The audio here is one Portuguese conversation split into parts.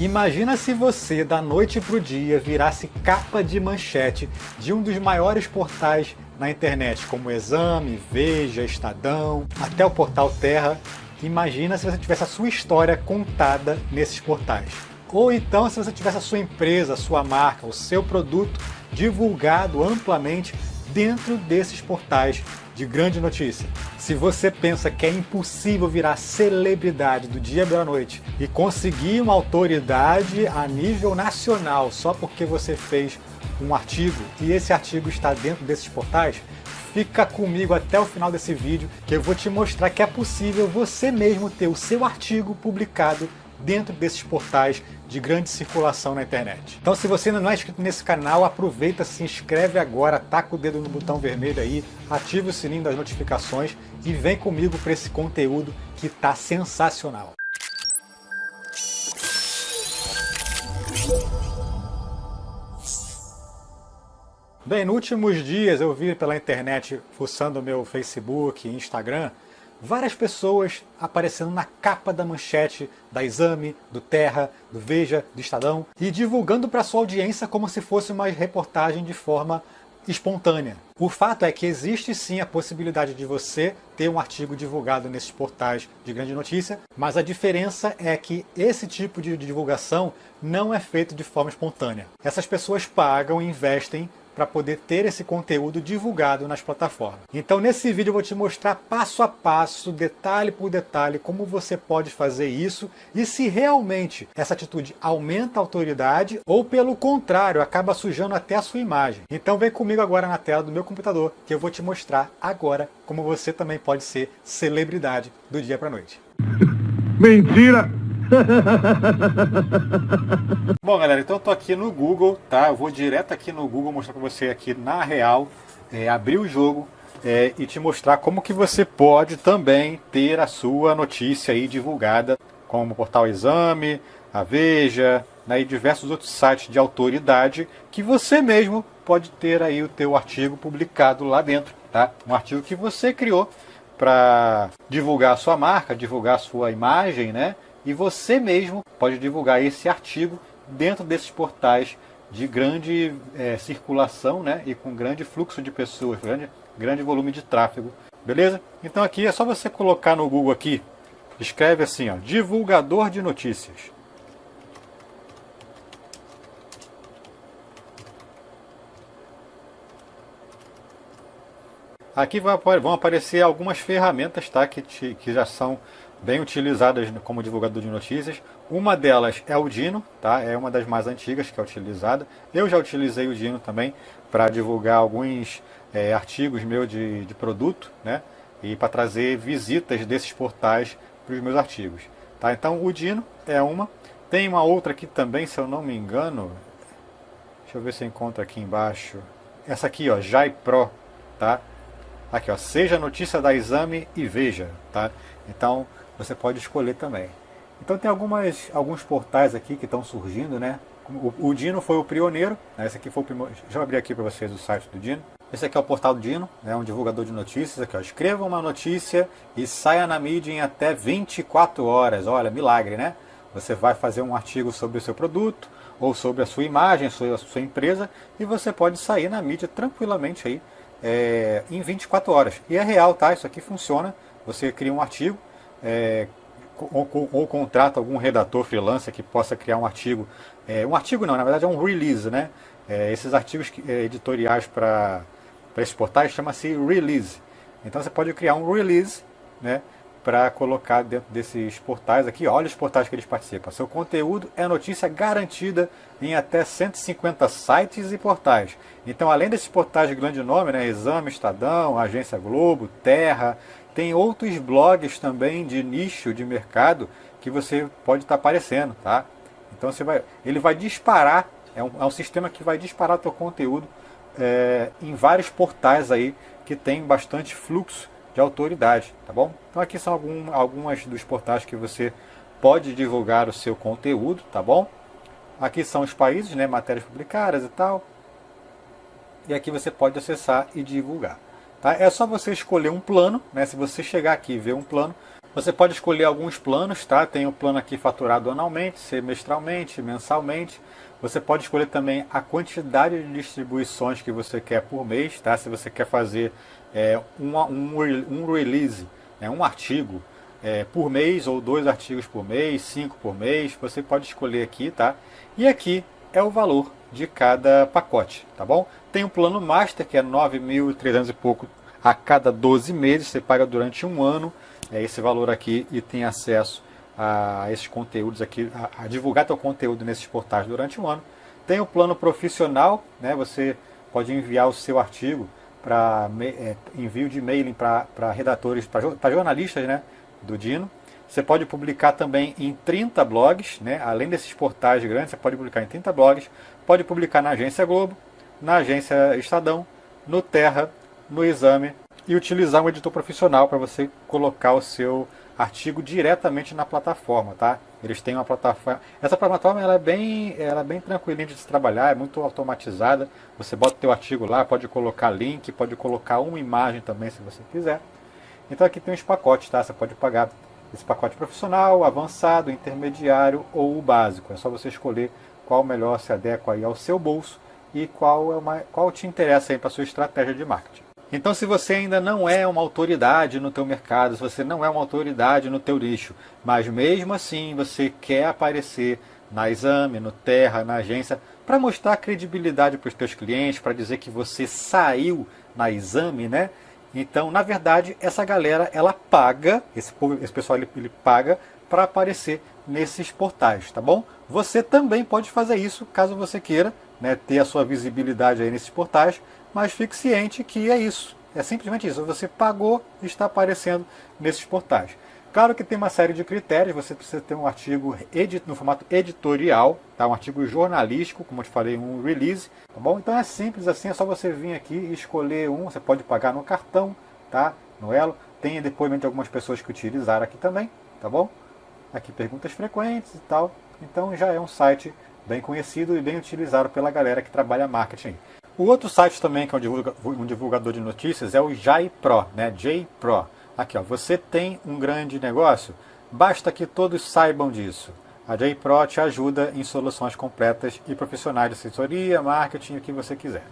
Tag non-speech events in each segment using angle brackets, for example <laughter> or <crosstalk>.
Imagina se você, da noite para o dia, virasse capa de manchete de um dos maiores portais na internet, como Exame, Veja, Estadão, até o portal Terra. Imagina se você tivesse a sua história contada nesses portais. Ou então se você tivesse a sua empresa, a sua marca, o seu produto divulgado amplamente dentro desses portais de grande notícia. Se você pensa que é impossível virar celebridade do dia para a noite e conseguir uma autoridade a nível nacional só porque você fez um artigo e esse artigo está dentro desses portais, fica comigo até o final desse vídeo que eu vou te mostrar que é possível você mesmo ter o seu artigo publicado dentro desses portais de grande circulação na internet. Então se você ainda não é inscrito nesse canal, aproveita, se inscreve agora, taca o dedo no botão vermelho aí, ativa o sininho das notificações e vem comigo para esse conteúdo que tá sensacional. Bem, nos últimos dias eu vi pela internet, fuçando meu Facebook e Instagram, várias pessoas aparecendo na capa da manchete da Exame, do Terra, do Veja, do Estadão e divulgando para sua audiência como se fosse uma reportagem de forma espontânea. O fato é que existe sim a possibilidade de você ter um artigo divulgado nesses portais de grande notícia, mas a diferença é que esse tipo de divulgação não é feito de forma espontânea. Essas pessoas pagam e investem para poder ter esse conteúdo divulgado nas plataformas. Então nesse vídeo eu vou te mostrar passo a passo, detalhe por detalhe, como você pode fazer isso e se realmente essa atitude aumenta a autoridade ou pelo contrário, acaba sujando até a sua imagem. Então vem comigo agora na tela do meu computador que eu vou te mostrar agora como você também pode ser celebridade do dia para noite. Mentira! <laughs> Bom, galera, então eu tô aqui no Google, tá? Eu vou direto aqui no Google mostrar para você aqui na real, é, abrir o jogo é, e te mostrar como que você pode também ter a sua notícia aí divulgada, como o Portal Exame, a Veja, né, e diversos outros sites de autoridade que você mesmo pode ter aí o teu artigo publicado lá dentro, tá? Um artigo que você criou para divulgar a sua marca, divulgar a sua imagem, né? E você mesmo pode divulgar esse artigo dentro desses portais de grande é, circulação né, e com grande fluxo de pessoas, grande, grande volume de tráfego. Beleza? Então aqui é só você colocar no Google aqui, escreve assim, ó, divulgador de notícias. Aqui vão aparecer algumas ferramentas tá, que, te, que já são bem utilizadas como divulgador de notícias. Uma delas é o Dino, tá? é uma das mais antigas que é utilizada. Eu já utilizei o Dino também para divulgar alguns é, artigos meus de, de produto né? e para trazer visitas desses portais para os meus artigos. Tá? Então o Dino é uma. Tem uma outra aqui também, se eu não me engano. Deixa eu ver se eu encontro aqui embaixo. Essa aqui, ó, Jai Pro, tá? Aqui, ó, seja notícia da exame e veja, tá? Então, você pode escolher também. Então tem algumas, alguns portais aqui que estão surgindo, né? O, o Dino foi o pioneiro, né? esse aqui foi o primeiro, eu abrir aqui para vocês o site do Dino. Esse aqui é o portal do Dino, é né? um divulgador de notícias, aqui ó, escreva uma notícia e saia na mídia em até 24 horas, olha, milagre, né? Você vai fazer um artigo sobre o seu produto, ou sobre a sua imagem, sua, a sua empresa, e você pode sair na mídia tranquilamente aí, é, em 24 horas. E é real, tá? Isso aqui funciona, você cria um artigo, é, ou, ou, contrata algum redator freelancer que possa criar um artigo, é, um artigo não, na verdade é um release, né? É, esses artigos é, editoriais para esses portais chama-se release. Então você pode criar um release, né? Para colocar dentro desses portais aqui, olha os portais que eles participam. Seu conteúdo é notícia garantida em até 150 sites e portais. Então, além desses portais de grande nome, né, Exame, Estadão, Agência Globo, Terra, tem outros blogs também de nicho de mercado que você pode estar tá aparecendo, tá? Então você vai, ele vai disparar, é um, é um sistema que vai disparar teu conteúdo é, em vários portais aí que tem bastante fluxo de autoridade, tá bom? Então aqui são algum, algumas dos portais que você pode divulgar o seu conteúdo, tá bom? Aqui são os países, né, matérias publicadas e tal. E aqui você pode acessar e divulgar. Tá? É só você escolher um plano, né? se você chegar aqui e ver um plano, Você pode escolher alguns planos, tá? Tem o plano aqui faturado anualmente, semestralmente, mensalmente. Você pode escolher também a quantidade de distribuições que você quer por mês, tá? Se você quer fazer é, um, um, um release, né? um artigo é, por mês ou dois artigos por mês, cinco por mês, você pode escolher aqui, tá? E aqui é o valor de cada pacote, tá bom? Tem o plano Master, que é 9.300 e pouco a cada 12 meses, você paga durante um ano é esse valor aqui e tem acesso a esses conteúdos aqui, a, a divulgar teu conteúdo nesses portais durante um ano. Tem o plano profissional, né? você pode enviar o seu artigo para é, envio de e-mail para redatores, para jornalistas né, do Dino. Você pode publicar também em 30 blogs, né? além desses portais grandes, você pode publicar em 30 blogs, pode publicar na Agência Globo, na Agência Estadão, no Terra, no Exame e utilizar um editor profissional para você colocar o seu artigo diretamente na plataforma, tá? Eles têm uma plataforma. Essa plataforma ela é bem, ela é bem tranquilinha de se trabalhar, é muito automatizada. Você bota o teu artigo lá, pode colocar link, pode colocar uma imagem também se você quiser. Então aqui tem os pacotes, tá? Você pode pagar esse pacote profissional, avançado, intermediário ou o básico. É só você escolher qual melhor se adequa aí ao seu bolso e qual, é uma, qual te interessa para a sua estratégia de marketing. Então se você ainda não é uma autoridade no teu mercado, se você não é uma autoridade no teu nicho, mas mesmo assim você quer aparecer na Exame, no Terra, na agência, para mostrar credibilidade para os teus clientes, para dizer que você saiu na Exame, né? Então, na verdade, essa galera, ela paga, esse, povo, esse pessoal ele, ele paga para aparecer nesses portais, tá bom? Você também pode fazer isso, caso você queira, né, ter a sua visibilidade aí nesses portais, mas fique ciente que é isso, é simplesmente isso, você pagou e está aparecendo nesses portais. Claro que tem uma série de critérios, você precisa ter um artigo no formato editorial, tá? um artigo jornalístico, como eu te falei, um release, tá bom? Então é simples assim, é só você vir aqui e escolher um, você pode pagar no cartão, tá? No Elo, tem depoimento de algumas pessoas que utilizaram aqui também, tá bom? Aqui perguntas frequentes e tal, então já é um site bem conhecido e bem utilizado pela galera que trabalha marketing. O outro site também que é um divulgador de notícias é o JPro, né? JPro. Aqui, ó, você tem um grande negócio? Basta que todos saibam disso. A JPro te ajuda em soluções completas e profissionais de assessoria, marketing, o que você quiser.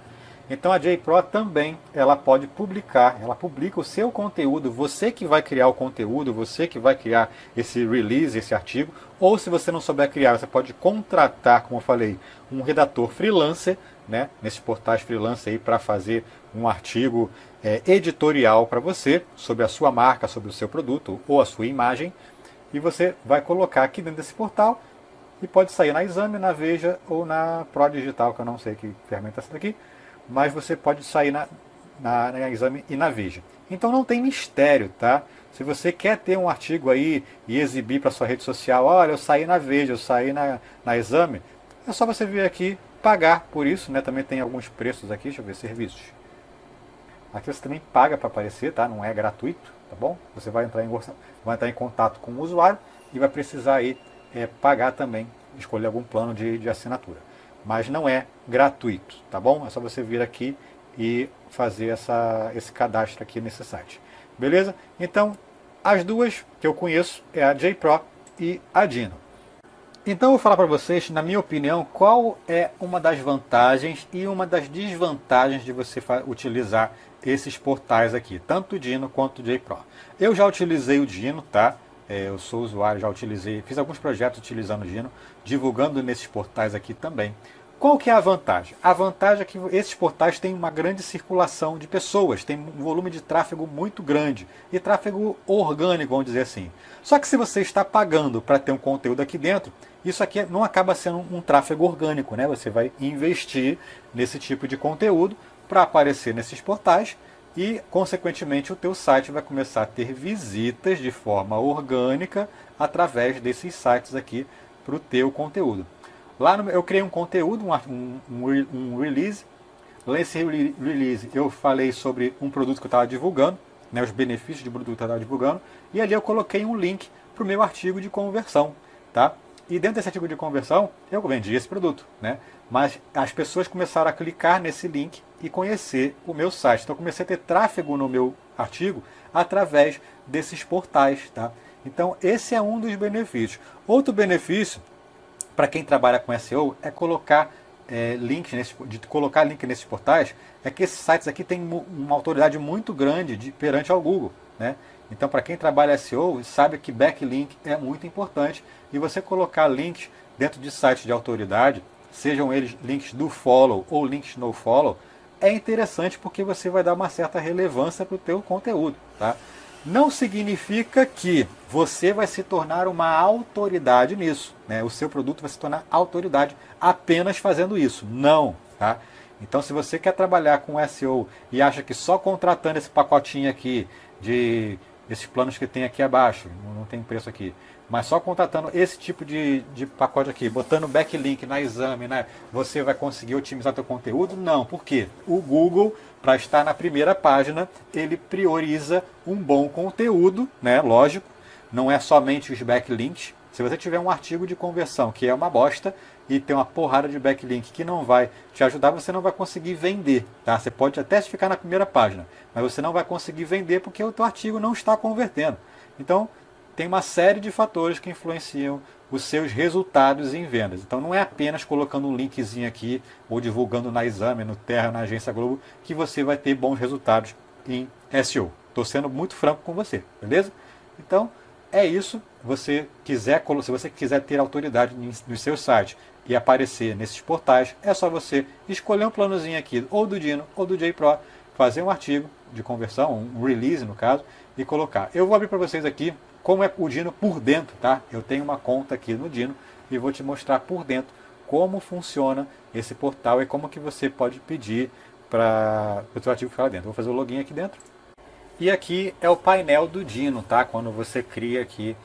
Então a JPro também ela pode publicar, ela publica o seu conteúdo, você que vai criar o conteúdo, você que vai criar esse release, esse artigo, ou se você não souber criar, você pode contratar, como eu falei, um redator freelancer, né, nesses portais freelancer aí para fazer um artigo é, editorial para você sobre a sua marca, sobre o seu produto ou a sua imagem. E você vai colocar aqui dentro desse portal e pode sair na Exame, na Veja ou na Pro Digital, que eu não sei que ferramenta é essa daqui, mas você pode sair na, na, na Exame e na Veja. Então não tem mistério, tá? Se você quer ter um artigo aí e exibir para sua rede social, olha, eu saí na Veja, eu saí na, na Exame, é só você vir aqui pagar por isso, né? Também tem alguns preços aqui, deixa eu ver, serviços. Aqui você também paga para aparecer, tá? Não é gratuito, tá bom? Você vai entrar em, vai entrar em contato com o usuário e vai precisar aí é, pagar também, escolher algum plano de, de assinatura. Mas não é gratuito, tá bom? É só você vir aqui e fazer essa, esse cadastro aqui nesse site. Beleza? Então, as duas que eu conheço é a JPro e a Dino. Então eu vou falar para vocês, na minha opinião, qual é uma das vantagens e uma das desvantagens de você utilizar esses portais aqui, tanto o Dino quanto o JPro. Eu já utilizei o Dino, tá? É, eu sou usuário, já utilizei, fiz alguns projetos utilizando o Dino, divulgando nesses portais aqui também. Qual que é a vantagem? A vantagem é que esses portais têm uma grande circulação de pessoas, tem um volume de tráfego muito grande, e tráfego orgânico, vamos dizer assim. Só que se você está pagando para ter um conteúdo aqui dentro, isso aqui não acaba sendo um tráfego orgânico, né? Você vai investir nesse tipo de conteúdo para aparecer nesses portais e, consequentemente, o teu site vai começar a ter visitas de forma orgânica através desses sites aqui para o teu conteúdo. Lá no, eu criei um conteúdo, um, um, um release. Nesse release eu falei sobre um produto que eu estava divulgando, né, os benefícios de produto que eu estava divulgando, e ali eu coloquei um link para o meu artigo de conversão. Tá? E dentro desse artigo de conversão, eu vendi esse produto. Né? Mas as pessoas começaram a clicar nesse link e conhecer o meu site. Então comecei a ter tráfego no meu artigo através desses portais. Tá? Então esse é um dos benefícios. Outro benefício para quem trabalha com SEO é colocar é, links nesse, de colocar link nesses portais é que esses sites aqui têm uma autoridade muito grande de, perante ao Google. Né? Então, para quem trabalha SEO, sabe que backlink é muito importante e você colocar links dentro de sites de autoridade, sejam eles links do follow ou links no follow, é interessante porque você vai dar uma certa relevância para o teu conteúdo. Tá? Não significa que você vai se tornar uma autoridade nisso. Né? O seu produto vai se tornar autoridade apenas fazendo isso. Não. Tá? Então, se você quer trabalhar com SEO e acha que só contratando esse pacotinho aqui de esses planos que tem aqui abaixo, não tem preço aqui, mas só contratando esse tipo de, de pacote aqui, botando backlink na exame, né, você vai conseguir otimizar seu conteúdo? Não, por quê? O Google, para estar na primeira página, ele prioriza um bom conteúdo, né, lógico, não é somente os backlinks. Se você tiver um artigo de conversão que é uma bosta, e tem uma porrada de backlink que não vai te ajudar, você não vai conseguir vender. Tá? Você pode até ficar na primeira página, mas você não vai conseguir vender porque o teu artigo não está convertendo. Então, tem uma série de fatores que influenciam os seus resultados em vendas. Então não é apenas colocando um linkzinho aqui ou divulgando na Exame, no Terra, na Agência Globo, que você vai ter bons resultados em SEO. Estou sendo muito franco com você, beleza? Então é isso. Você quiser, se você quiser ter autoridade no seu site e aparecer nesses portais, é só você escolher um planozinho aqui, ou do Dino ou do JPro, fazer um artigo de conversão, um release no caso, e colocar. Eu vou abrir para vocês aqui como é o Dino por dentro, tá? Eu tenho uma conta aqui no Dino e vou te mostrar por dentro como funciona esse portal e como que você pode pedir para o seu artigo ficar lá dentro. Vou fazer o login aqui dentro. E aqui é o painel do Dino, tá? Quando você cria aqui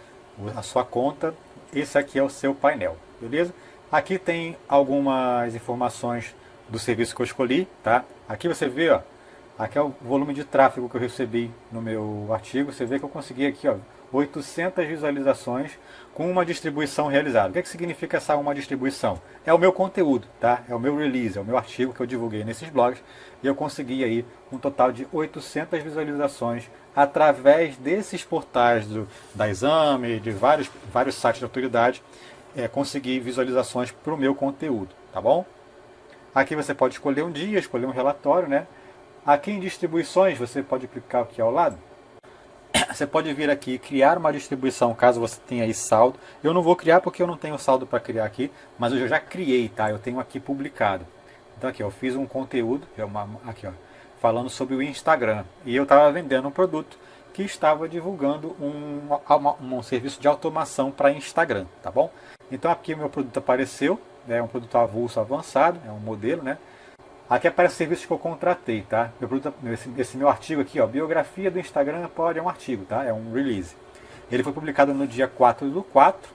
a sua conta, esse aqui é o seu painel, beleza? Aqui tem algumas informações do serviço que eu escolhi, tá? Aqui você vê, ó, aqui é o volume de tráfego que eu recebi no meu artigo. Você vê que eu consegui aqui, ó, 800 visualizações com uma distribuição realizada. O que, é que significa essa uma distribuição? É o meu conteúdo, tá? É o meu release, é o meu artigo que eu divulguei nesses blogs e eu consegui aí um total de 800 visualizações através desses portais do, da Exame, de vários, vários sites de autoridade é, conseguir visualizações para o meu conteúdo, tá bom? Aqui você pode escolher um dia, escolher um relatório, né? Aqui em distribuições, você pode clicar aqui ao lado. <coughs> Você pode vir aqui e criar uma distribuição, caso você tenha aí saldo. Eu não vou criar porque eu não tenho saldo para criar aqui, mas eu já criei, tá? Eu tenho aqui publicado. Então aqui, eu fiz um conteúdo, é aqui ó, falando sobre o Instagram. E eu estava vendendo um produto que estava divulgando um, um, um serviço de automação para Instagram, tá bom? Então aqui meu produto apareceu, é um produto avulso avançado, é um modelo, né? Aqui aparece o serviço que eu contratei, tá? Meu produto, esse, esse, meu artigo aqui, ó, biografia do Instagram pode é um artigo, tá? É um release. Ele foi publicado no dia 4 do 4.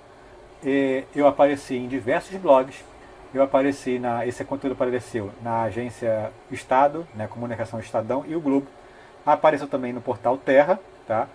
eu apareci em diversos blogs. Eu apareci na. Esse conteúdo apareceu na agência Estado, né, Comunicação Estadão e o Globo. Apareceu também no portal Terra, tá?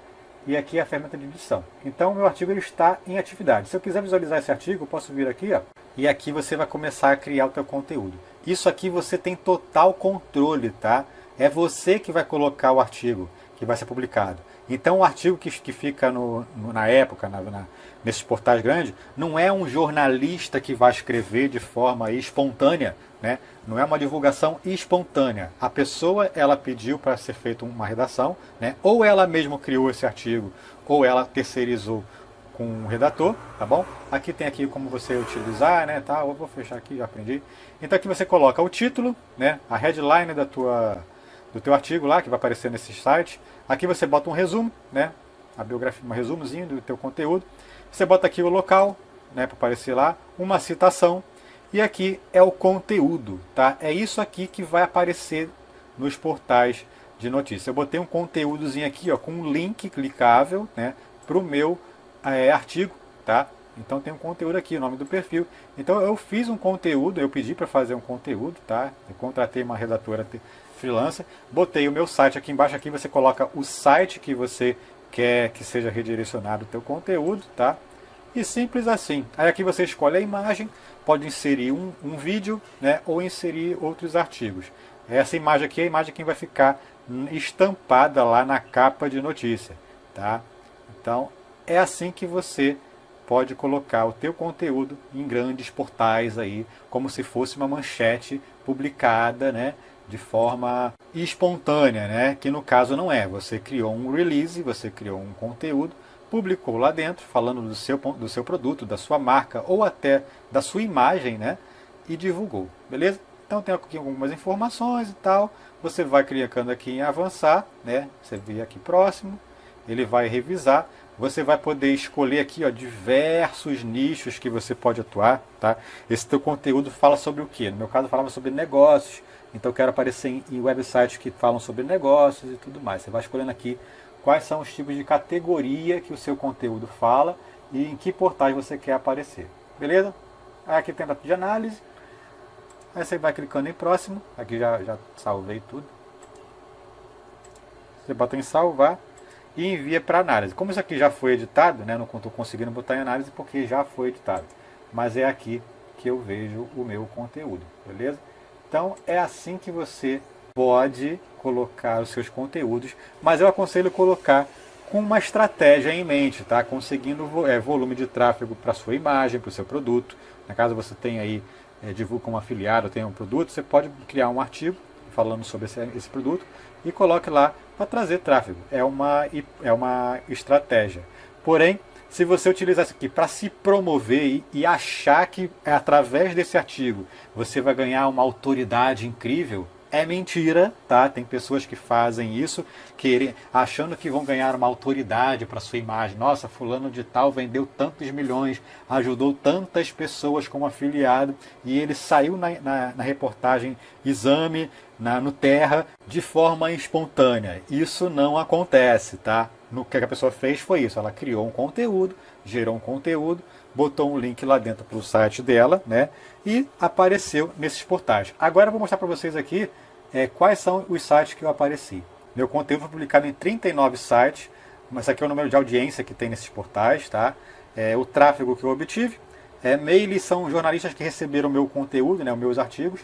E aqui é a ferramenta de edição. Então o meu artigo ele está em atividade. Se eu quiser visualizar esse artigo, eu posso vir aqui ó, e aqui você vai começar a criar o teu conteúdo. Isso aqui você tem total controle, tá? É você que vai colocar o artigo que vai ser publicado. Então o artigo que, que fica no, no na época, na, na, nesses portais grandes, não é um jornalista que vai escrever de forma espontânea, né? não é uma divulgação espontânea. A pessoa ela pediu para ser feita uma redação, né? ou ela mesma criou esse artigo, ou ela terceirizou com um redator, tá bom? Aqui tem aqui como você utilizar, né, tá? Eu vou fechar aqui, já aprendi. Então aqui você coloca o título, né, a headline da tua do teu artigo lá que vai aparecer nesse site. Aqui você bota um resumo, né, a biografia, um resumozinho do teu conteúdo. Você bota aqui o local, né, para aparecer lá, uma citação e aqui é o conteúdo, tá? É isso aqui que vai aparecer nos portais de notícia. Eu botei um conteúdozinho aqui, ó, com um link clicável, né, para o meu é, artigo, tá? Então tem um conteúdo aqui, o nome do perfil. Então eu fiz um conteúdo, eu pedi para fazer um conteúdo, tá? Eu contratei uma redatora freelancer, botei o meu site aqui embaixo, aqui você coloca o site que você quer que seja redirecionado o teu conteúdo, tá? E simples assim. Aí aqui você escolhe a imagem, pode inserir um, um vídeo, né? Ou inserir outros artigos. Essa imagem aqui é a imagem que vai ficar estampada lá na capa de notícia, tá? Então é assim que você pode colocar o teu conteúdo em grandes portais aí, como se fosse uma manchete publicada, né, de forma espontânea, né, que no caso não é. Você criou um release, você criou um conteúdo, publicou lá dentro, falando do seu, do seu produto, da sua marca ou até da sua imagem, né, e divulgou, beleza? Então tem aqui algumas informações e tal, você vai clicando aqui em avançar, né, você vê aqui próximo, ele vai revisar, você vai poder escolher aqui ó, diversos nichos que você pode atuar. Tá? Esse teu conteúdo fala sobre o que? No meu caso falava sobre negócios, então eu quero aparecer em, em websites que falam sobre negócios e tudo mais. Você vai escolhendo aqui quais são os tipos de categoria que o seu conteúdo fala e em que portais você quer aparecer. Beleza? Aqui tem a de análise. Aí você vai clicando em próximo. Aqui já, já salvei tudo. Você bota em salvar e envia para análise. Como isso aqui já foi editado, né, não estou conseguindo botar em análise porque já foi editado. Mas é aqui que eu vejo o meu conteúdo, beleza? Então é assim que você pode colocar os seus conteúdos, mas eu aconselho colocar com uma estratégia em mente, tá? Conseguindo é, volume de tráfego para sua imagem, para o seu produto. Na caso você tem aí, é, divulga um afiliado, tem um produto, você pode criar um artigo falando sobre esse, esse produto e coloque lá para trazer tráfego. É uma, é uma estratégia. Porém, se você utilizar isso aqui para se promover e, e achar que é através desse artigo você vai ganhar uma autoridade incrível, é mentira, tá? Tem pessoas que fazem isso, querem, achando que vão ganhar uma autoridade para sua imagem. Nossa, fulano de tal vendeu tantos milhões, ajudou tantas pessoas como afiliado e ele saiu na, na, na reportagem Exame, na, no Terra, de forma espontânea. Isso não acontece, tá? No que a pessoa fez foi isso, ela criou um conteúdo, gerou um conteúdo, botou um link lá dentro para o site dela, né? E apareceu nesses portais. Agora eu vou mostrar para vocês aqui é, quais são os sites que eu apareci. Meu conteúdo foi publicado em 39 sites, mas aqui é o número de audiência que tem nesses portais, tá? É, o tráfego que eu obtive. É, mails são jornalistas que receberam o meu conteúdo, né, os meus artigos.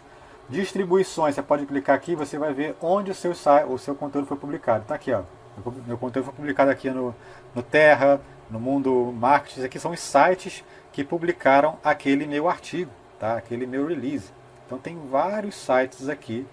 Distribuições, você pode clicar aqui você vai ver onde o seu, o seu conteúdo foi publicado. Está aqui, ó. Meu conteúdo foi publicado aqui no, no Terra, no Mundo Marketing. Aqui são os sites que publicaram aquele meu artigo, tá? aquele meu release. Então tem vários sites aqui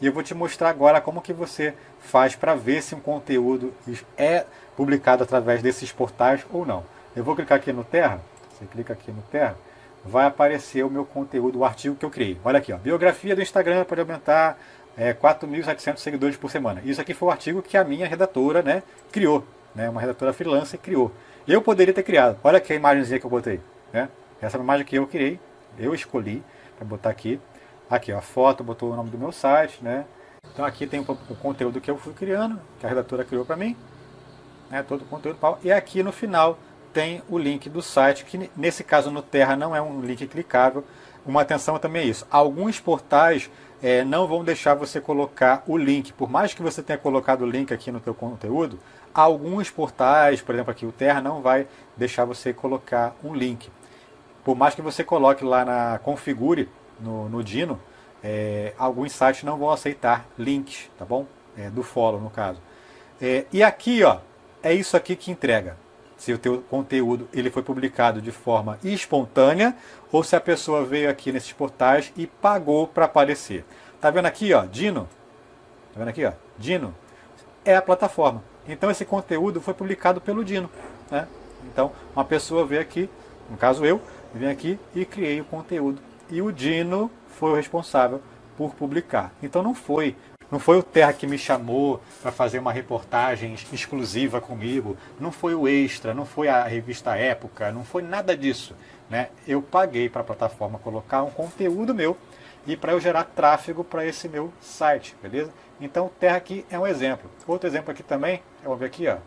e eu vou te mostrar agora como que você faz para ver se um conteúdo é publicado através desses portais ou não. Eu vou clicar aqui no Terra, você clica aqui no Terra, vai aparecer o meu conteúdo, o artigo que eu criei. Olha aqui, ó, biografia do Instagram pode aumentar é, 4.700 seguidores por semana. Isso aqui foi o artigo que a minha redatora né, criou, né, uma redatora freelancer criou. Eu poderia ter criado, olha aqui a imagenzinha que eu botei. Né? Essa é imagem que eu criei, eu escolhi para botar aqui. Aqui, a foto, botou o nome do meu site, né? Então aqui tem o, conteúdo que eu fui criando, que a redatora criou para mim, né? Todo o conteúdo. E aqui no final tem o link do site, que nesse caso no Terra não é um link clicável. Uma atenção também é isso. Alguns portais é, não vão deixar você colocar o link. Por mais que você tenha colocado o link aqui no teu conteúdo, alguns portais, por exemplo aqui o Terra, não vai deixar você colocar um link. Por mais que você coloque lá na configure no, no Dino, é, alguns sites não vão aceitar links, tá bom? É, do follow, no caso. É, e aqui, ó, é isso aqui que entrega. Se o teu conteúdo ele foi publicado de forma espontânea ou se a pessoa veio aqui nesses portais e pagou para aparecer. Tá vendo aqui, ó, Dino? Tá vendo aqui, ó? Dino é a plataforma. Então esse conteúdo foi publicado pelo Dino, né? Então uma pessoa veio aqui, no caso eu, vim aqui e criei o conteúdo e o Dino foi o responsável por publicar. Então não foi não foi o Terra que me chamou para fazer uma reportagem exclusiva comigo, não foi o Extra, não foi a revista Época, não foi nada disso. Né? Eu paguei para a plataforma colocar um conteúdo meu e para eu gerar tráfego para esse meu site, beleza? Então o Terra aqui é um exemplo. Outro exemplo aqui também, vamos ver aqui, ó,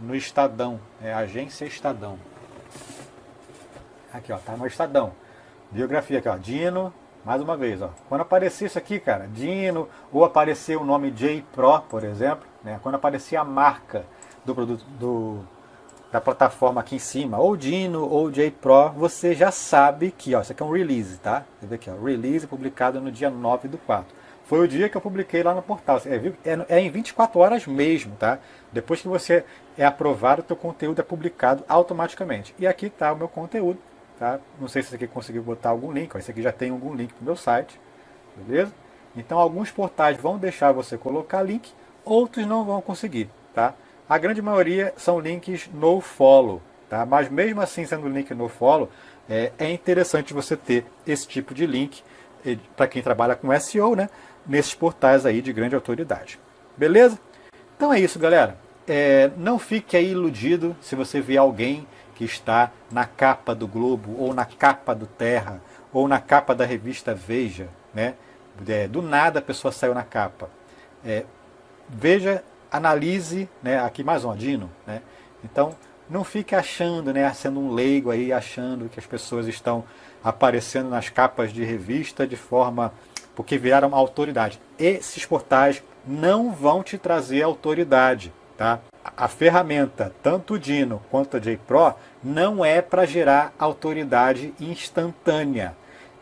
no Estadão, é Agência Estadão. Aqui, ó, tá no Estadão. Biografia aqui, ó. Dino, mais uma vez, ó. Quando aparecer isso aqui, cara, Dino, ou aparecer o nome J Pro, por exemplo, né? Quando aparecer a marca do produto do, da plataforma aqui em cima, ou Dino ou J Pro, você já sabe que, ó, isso aqui é um release, tá? Você vê aqui, ó, release publicado no dia 9 do 4. foi o dia que eu publiquei lá no portal. É, é, em 24 horas mesmo, tá? Depois que você é aprovado, o teu conteúdo é publicado automaticamente. E aqui está o meu conteúdo, tá? Não sei se você aqui conseguiu botar algum link, ó, esse aqui já tem algum link no meu site, beleza? Então alguns portais vão deixar você colocar link, outros não vão conseguir, tá? A grande maioria são links no follow, tá? Mas mesmo assim sendo link no follow, é, é interessante você ter esse tipo de link para quem trabalha com SEO, né? Nesses portais aí de grande autoridade. Beleza? Então é isso, galera. É, não fique aí iludido se você vê alguém que está na capa do Globo, ou na capa do Terra, ou na capa da revista Veja, né? É, do nada a pessoa saiu na capa. É, veja, analise, né? aqui mais um Adino, né? Então, não fique achando, né, sendo um leigo aí, achando que as pessoas estão aparecendo nas capas de revista de forma porque viraram autoridade. Esses portais não vão te trazer autoridade, tá? A ferramenta, tanto o Dino quanto a JPro, não é para gerar autoridade instantânea.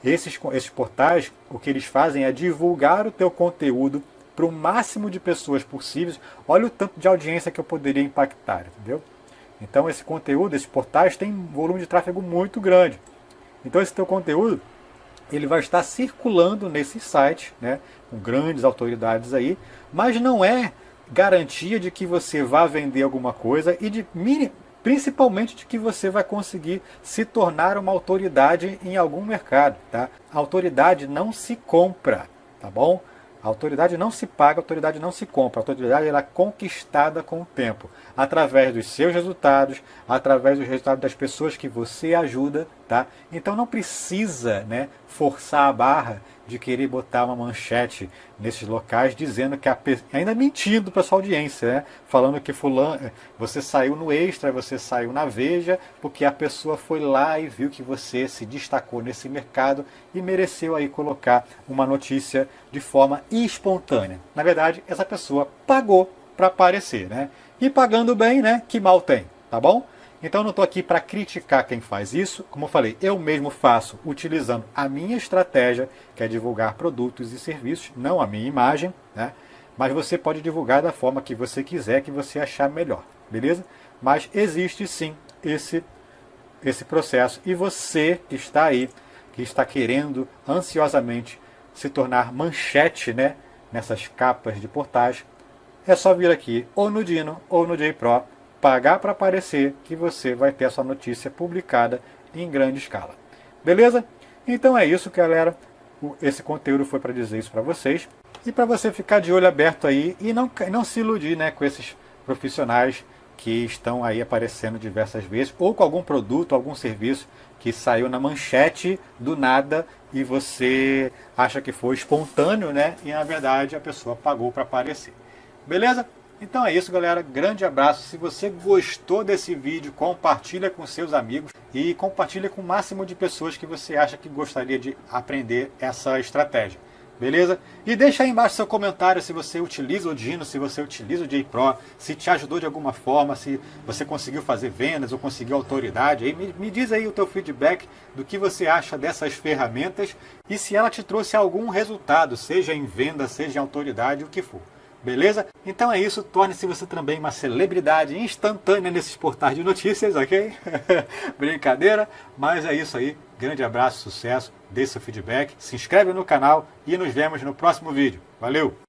Esses, esses portais, o que eles fazem é divulgar o teu conteúdo para o máximo de pessoas possíveis. Olha o tanto de audiência que eu poderia impactar, entendeu? Então esse conteúdo, esses portais têm um volume de tráfego muito grande. Então esse teu conteúdo, ele vai estar circulando nesses sites, né, com grandes autoridades aí, mas não é garantia de que você vá vender alguma coisa e de principalmente de que você vai conseguir se tornar uma autoridade em algum mercado, tá? A autoridade não se compra, tá bom? A autoridade não se paga, a autoridade não se compra. A autoridade ela é conquistada com o tempo, através dos seus resultados, através dos resultados das pessoas que você ajuda, tá? Então não precisa, né, forçar a barra de querer botar uma manchete nesses locais dizendo que a ainda mentindo para sua audiência, né? falando que fulano, você saiu no Extra, você saiu na Veja, porque a pessoa foi lá e viu que você se destacou nesse mercado e mereceu aí colocar uma notícia de forma espontânea. Na verdade, essa pessoa pagou para aparecer, né? E pagando bem, né? Que mal tem, tá bom? Então não estou aqui para criticar quem faz isso. Como eu falei, eu mesmo faço utilizando a minha estratégia, que é divulgar produtos e serviços, não a minha imagem, né? Mas você pode divulgar da forma que você quiser, que você achar melhor, beleza? Mas existe sim esse, esse processo. E você que está aí, que está querendo ansiosamente se tornar manchete né, nessas capas de portais, é só vir aqui ou no Dino ou no JPro pagar para aparecer que você vai ter a sua notícia publicada em grande escala. Beleza? Então é isso, galera. Esse conteúdo foi para dizer isso para vocês. E para você ficar de olho aberto aí e não, não se iludir né, com esses profissionais que estão aí aparecendo diversas vezes, ou com algum produto, algum serviço que saiu na manchete do nada e você acha que foi espontâneo, né? E na verdade a pessoa pagou para aparecer. Beleza? Então é isso, galera. Grande abraço. Se você gostou desse vídeo, compartilha com seus amigos e compartilha com o máximo de pessoas que você acha que gostaria de aprender essa estratégia. Beleza? E deixa aí embaixo seu comentário se você utiliza o Dino, se você utiliza o JPro, se te ajudou de alguma forma, se você conseguiu fazer vendas ou conseguiu autoridade. Aí me, me diz aí o teu feedback do que você acha dessas ferramentas e se ela te trouxe algum resultado, seja em venda, seja em autoridade, o que for. Beleza? Então é isso, torne-se você também uma celebridade instantânea nesses portais de notícias, ok? <laughs> Brincadeira, mas é isso aí. Grande abraço, sucesso, dê seu feedback, se inscreve no canal e nos vemos no próximo vídeo. Valeu!